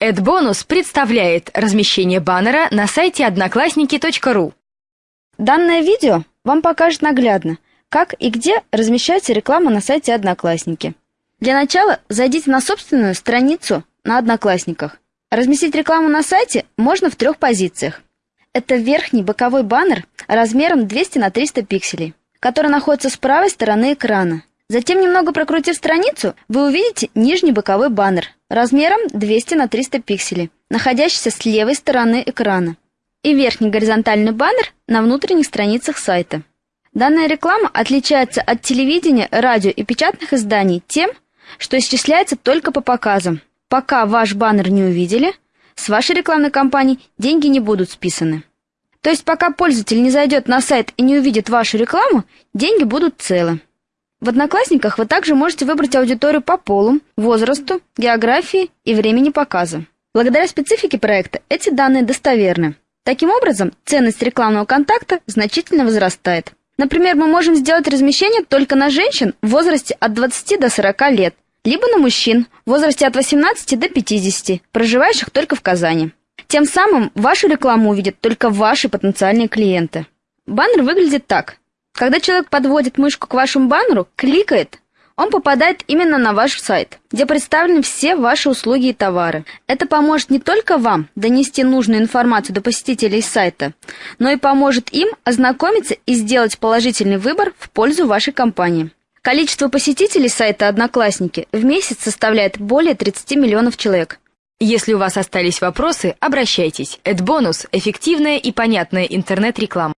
AdBonus представляет размещение баннера на сайте одноклассники.ру. Данное видео вам покажет наглядно, как и где размещается реклама на сайте Одноклассники. Для начала зайдите на собственную страницу на Одноклассниках. Разместить рекламу на сайте можно в трех позициях. Это верхний боковой баннер размером 200 на 300 пикселей, который находится с правой стороны экрана. Затем, немного прокрутив страницу, вы увидите нижний боковой баннер размером 200 на 300 пикселей, находящийся с левой стороны экрана, и верхний горизонтальный баннер на внутренних страницах сайта. Данная реклама отличается от телевидения, радио и печатных изданий тем, что исчисляется только по показам. Пока ваш баннер не увидели, с вашей рекламной кампании деньги не будут списаны. То есть пока пользователь не зайдет на сайт и не увидит вашу рекламу, деньги будут целы. В Одноклассниках вы также можете выбрать аудиторию по полу, возрасту, географии и времени показа. Благодаря специфике проекта эти данные достоверны. Таким образом, ценность рекламного контакта значительно возрастает. Например, мы можем сделать размещение только на женщин в возрасте от 20 до 40 лет, либо на мужчин в возрасте от 18 до 50, проживающих только в Казани. Тем самым вашу рекламу увидят только ваши потенциальные клиенты. Баннер выглядит так. Когда человек подводит мышку к вашему баннеру, кликает, он попадает именно на ваш сайт, где представлены все ваши услуги и товары. Это поможет не только вам донести нужную информацию до посетителей сайта, но и поможет им ознакомиться и сделать положительный выбор в пользу вашей компании. Количество посетителей сайта «Одноклассники» в месяц составляет более 30 миллионов человек. Если у вас остались вопросы, обращайтесь. AdBonus – эффективная и понятная интернет-реклама.